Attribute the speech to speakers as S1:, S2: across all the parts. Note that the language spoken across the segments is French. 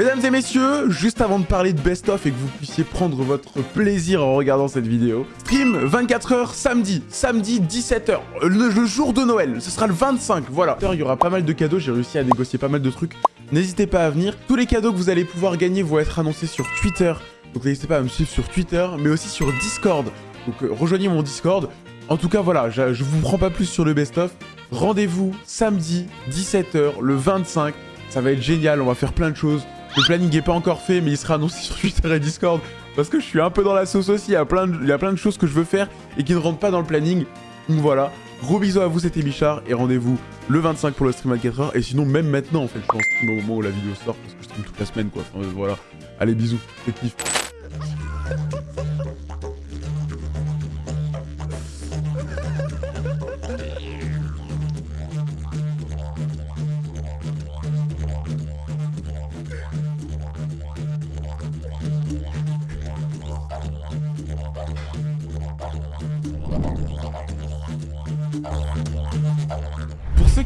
S1: Mesdames et messieurs, juste avant de parler de best-of et que vous puissiez prendre votre plaisir en regardant cette vidéo, stream 24h samedi, samedi 17h, le, jour de Noël, ce sera le 25, voilà. Il y aura pas mal de cadeaux, j'ai réussi à négocier pas mal de trucs, n'hésitez pas à venir. Tous les cadeaux que vous allez pouvoir gagner vont être annoncés sur Twitter, donc n'hésitez pas à me suivre sur Twitter, mais aussi sur Discord. Donc euh, rejoignez mon Discord. En tout cas, voilà, je, je vous prends pas plus sur le best-of. Rendez-vous samedi 17h, le 25. Ça va être génial, on va faire plein de choses. Le planning n'est pas encore fait, mais il sera annoncé sur Twitter et Discord. Parce que je suis un peu dans la sauce aussi, il y, a plein de, choses que je veux faire et qui ne rentrent pas dans le planning. Donc voilà, gros bisous à vous, c'était Bichard. Et rendez-vous le 25 pour le stream à 4h. Et sinon, même maintenant, en fait, je pense au moment où la vidéo sort, parce que je stream toute la semaine, quoi. Enfin, voilà. Allez, bisous, c'est kiff.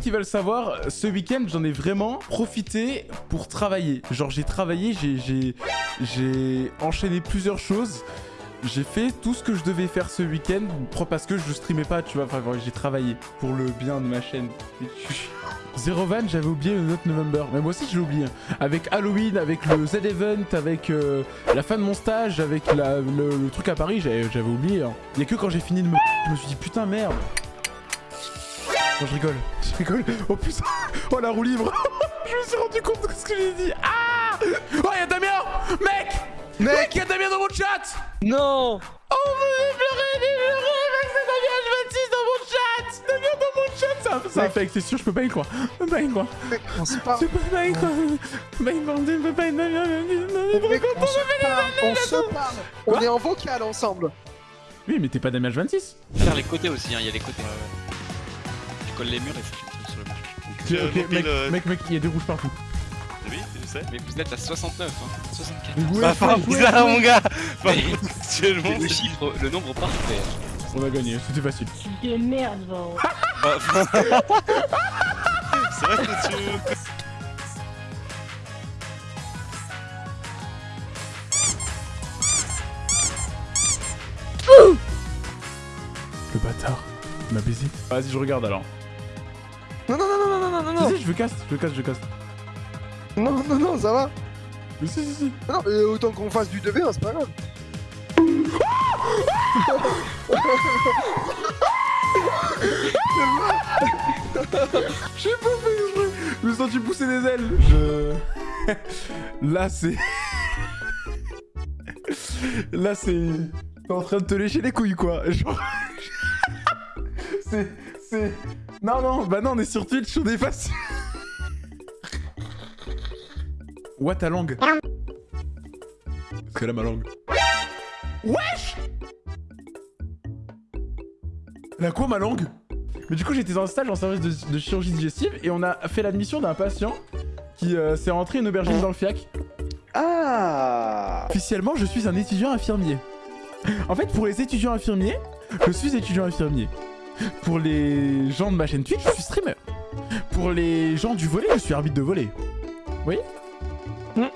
S1: Qui veulent savoir, ce week-end, j'en ai vraiment profité pour travailler. Genre, j'ai travaillé, j'ai enchaîné plusieurs choses. J'ai fait tout ce que je devais faire ce week-end parce que je streamais pas, tu vois. Enfin, j'ai travaillé pour le bien de ma chaîne. Zero Van, j'avais oublié le Note November. Mais moi aussi, je l'ai oublié. Avec Halloween, avec le Z-Event, avec euh, la fin de mon stage, avec le, truc à Paris, j'avais oublié. Hein. Il y a que quand j'ai fini de me... Je me suis dit, putain, merde. Non, je rigole. Je rigole. Oh putain. Oh, la roue libre. je me suis rendu compte de ce que j'ai dit. Ah Oh, y'a Damien Mec Mec, y'a Damien dans mon chat
S2: Non
S1: Oh, vous pleurer, pleurer, mec, c'est Damien 26 dans mon chat Damien dans mon chat C'est un fake, c'est sûr, je peux pas y croire. Je peux pas y croire.
S3: Mec, on se parle.
S1: Je peux pas y croire. Je peux pas y croire. Je peux pas y croire.
S3: Mec, on se parle. On se parle. On est en vocal ensemble.
S1: Oui, mais t'es pas Damien 26
S2: Faire les côtés aussi, hein, il y a les côtés colle les murs et faut que sur le mur.
S1: Ok, ok, mec, mec, mec, il y a des rouges partout.
S2: Oui, je sais. Mais vous êtes à 69, hein. 64.
S1: Ouais,
S2: bah,
S1: enfin,
S2: bizarre, mon gars Actuellement, le chiffre, le nombre parfait.
S1: On a gagné, c'était facile.
S4: De merde, Van.
S2: C'est vrai que tu...
S1: Le bâtard, il m'a baisé. Vas-y, je regarde alors.
S3: Non, non, non, non, non, non, non.
S1: Si, si, je veux casse, je veux casse, je casse.
S3: Non, non, non, ça va.
S1: Mais si, si, si.
S3: Non, mais autant qu'on fasse du 2v1, c'est pas grave.
S1: J'ai pas fait exprès. Je me suis senti pousser des ailes. Je... Là, c'est... Là, c'est... T'es en train de te lécher les couilles, quoi. Genre... c'est... C'est... Non, non, bah non, on est sur Twitch, on est facile. What ta langue C'est là ma langue. Wesh Elle a quoi ma langue? Mais du coup j'étais en stage en service de, chirurgie digestive et on a fait l'admission d'un patient qui euh, s'est rentré une aubergine dans le fiac.
S3: Ah
S1: Officiellement je suis un étudiant infirmier. En fait pour les étudiants infirmiers, je suis étudiant infirmier. Pour les gens de ma chaîne Twitch, je suis streamer. Pour les gens du volet, je suis arbitre de volet. Oui hmm.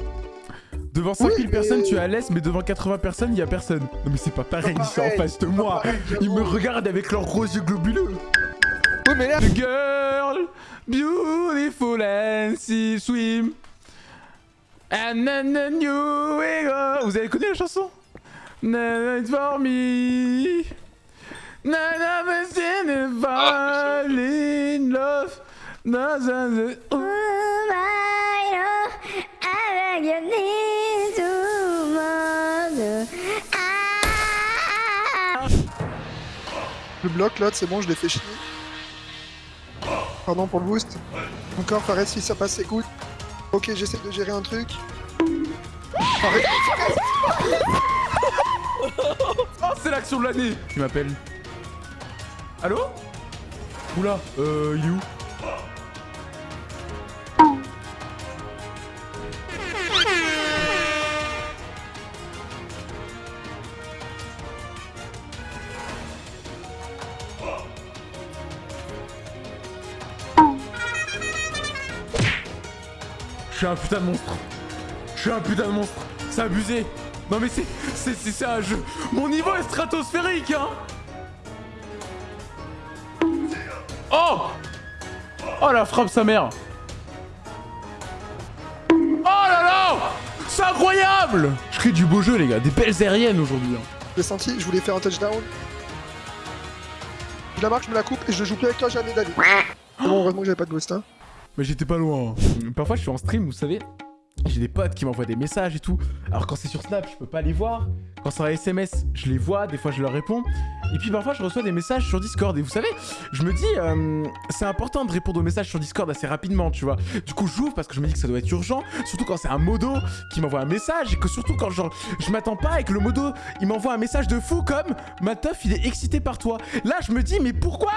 S1: Devant 5000 personnes, tu es à l'aise, mais devant 80 personnes, il y a personne. Non mais c'est pas pareil, ils sont en face de moi. Ils me regardent avec leurs gros yeux globuleux.
S3: Oui mais là...
S1: The girl, beautiful and she swim. And then the new ego. Vous avez connu la chanson? It's for me. None of us in the fall in love.
S3: Le bloc là, c'est bon, je l'ai fait chier. Pardon pour le boost. Encore, Fares, si ça passe, écoute. Ok, j'essaie de gérer un truc. Arrête.
S1: oh, c'est l'action de l'année Tu m'appelles Allô Oula, euh, il Je suis un putain de monstre. Je suis un putain de monstre. C'est abusé. Non mais c'est... C'est un jeu... Mon niveau est stratosphérique, hein Oh Oh la frappe sa mère Oh là là C'est incroyable Je crée du beau jeu les gars, des belles aériennes aujourd'hui. hein.
S3: J'ai senti, je voulais faire un touchdown. Je la marque, je me la coupe et je joue plus avec toi jamais d'avis. Bon, heureusement que j'avais pas de ghost, hein.
S1: Mais j'étais pas loin. Parfois, je suis en stream, vous savez. J'ai des potes qui m'envoient des messages et tout. Alors, quand c'est sur Snap, je peux pas les voir. Quand c'est en SMS, je les vois. Des fois, je leur réponds. Et puis, parfois, je reçois des messages sur Discord. Et vous savez, je me dis, euh, c'est important de répondre aux messages sur Discord assez rapidement, tu vois. Du coup, j'ouvre parce que je me dis que ça doit être urgent. Surtout quand c'est un modo qui m'envoie un message. Et que surtout quand, genre, je m'attends pas et que le modo, il m'envoie un message de fou comme Ma teuf, il est excité par toi. Là, je me dis, mais pourquoi?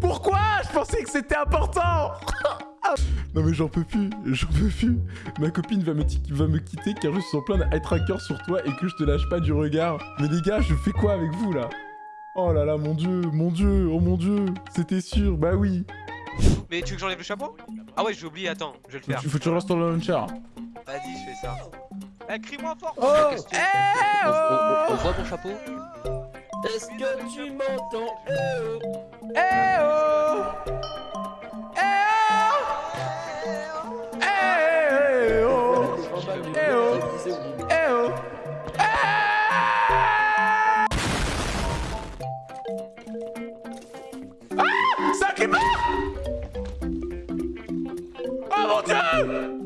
S1: Pourquoi? Je pensais que c'était important non mais j'en peux plus, j'en peux plus. Ma copine va me, va me quitter car je suis en plein eye tracker sur toi et que je te lâche pas du regard. Mais les gars, je fais quoi avec vous là? Oh là là, mon dieu, mon dieu, oh mon dieu, c'était sûr, bah oui.
S4: Mais tu veux que j'enlève le chapeau? Ah ouais, j'ai oublié, attends, je vais le faire.
S1: Il faut que tu relances ton launcher.
S4: Vas-y, je fais ça. Eh, crie-moi fort
S1: Oh
S5: On, on-
S1: oh
S5: on voit mon chapeau? Est-ce que tu m'entends? Eh oh
S1: Eh oh voltando!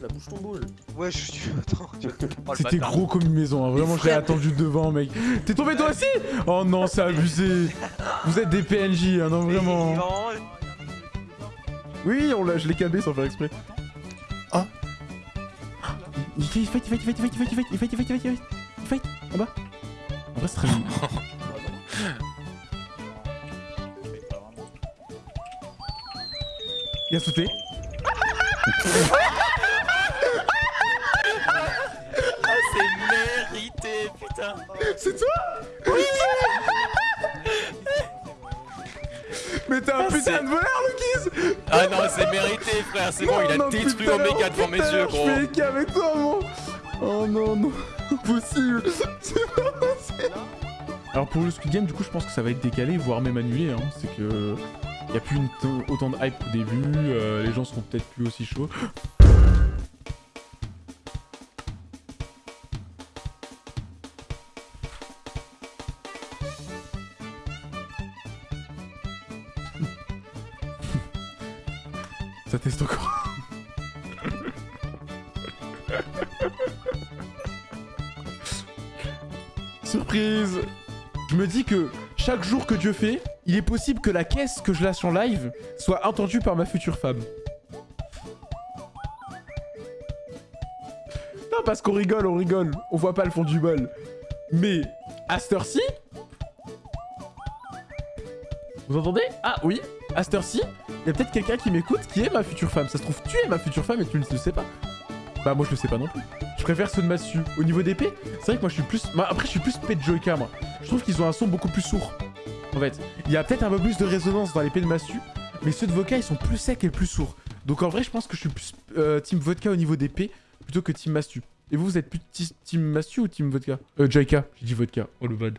S1: Mon dieu
S5: Avance là, bouge ton boule
S4: Ouais, je suis. Attends. tu- Oh, le
S1: C'était gros comme une maison, hein. vraiment j'ai attendu devant mec. T'es tombé toi aussi Oh non, c'est abusé. Vous êtes des PNJ, hein, non vraiment. Oui, on l'a, je l'ai câblé sans faire exprès. Ah Il fight, il fight, il fight, il fight, il fight, il fight, il fight, il fight, il fight, il fight, il fight, en bas. En bas, c'est très joli. Il a sauté.
S5: Putain.
S1: C'est toi Oui. Mais t'es un
S5: Ah,
S1: putain de voleur, Lucas.
S5: Ah non, c'est mérité, frère, c'est bon, il a
S1: Non,
S5: détruit Omega devant mes yeux,
S1: Je
S5: gros
S1: fais équipe avec toi, mon. Oh non, non, impossible. C'est pas possible. Alors pour le Squid Game, du coup, je pense que ça va être décalé, voire même annulé. Hein. C'est que... Y a plus une autant de hype qu'au début, euh, les gens seront peut-être plus aussi chauds. Ça teste encore. Surprise Je me dis que chaque jour que Dieu fait, il est possible que la caisse que je lâche en live soit entendue par ma future femme. Non, parce qu'on rigole, on rigole. On voit pas le fond du bol. Mais à cette heure-ci... Vous entendez? Ah oui, à cette heure-ci, il y a peut-être quelqu'un qui m'écoute qui est ma future femme. Ça se trouve, tu es ma future femme et tu ne le sais pas. Bah moi je le sais pas non plus. Je préfère ceux de Masu. Au niveau d'épée, c'est vrai que moi je suis plus... après je suis plus Pet Joyka moi. Je trouve qu'ils ont un son beaucoup plus sourd. En fait, il y a peut-être un peu plus de résonance dans l'épée de Masu, mais ceux de Vodka ils sont plus secs et plus sourds. Donc en vrai je pense que je suis plus euh, Team Vodka au niveau d'épée plutôt que Team Mastu. Et vous, vous êtes plus Team Mastu ou Team Vodka Euh, Joyka. J'ai dit Vodka. Oh le bad.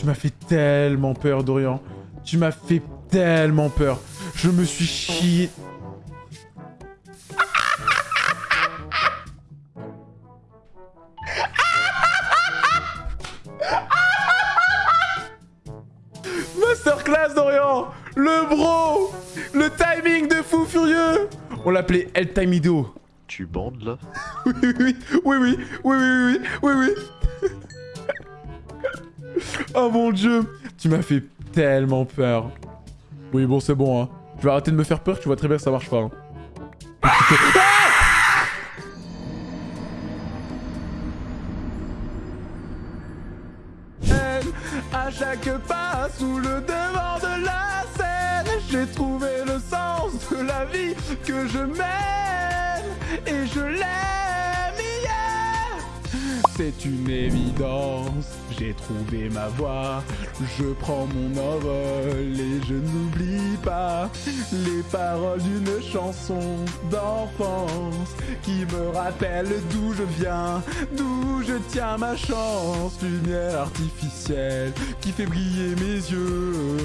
S1: Tu m'as fait tellement peur, Dorian. Tu m'as fait tellement peur. Je me suis chié. Masterclass, Dorian Le bro Le timing de fou furieux On l'appelait El Timido.
S6: Tu bandes là?
S1: Oui, oui, oui, oui, oui, oui, oui, oui, oui, oui. Oh mon dieu Tu m'as fait tellement peur. Oui, bon, c'est bon, hein. Tu vas arrêter de me faire peur, tu vois très bien que ça marche pas. Hein. Ah à chaque pas sous le devant de la scène, j'ai trouvé le sens de la vie que je mène et je l'aime. C'est une évidence, j'ai trouvé ma voie. Je prends mon envol et je n'oublie pas les paroles d'une chanson d'enfance qui me rappelle d'où je viens, d'où je tiens ma chance. Lumière artificielle qui fait briller mes yeux.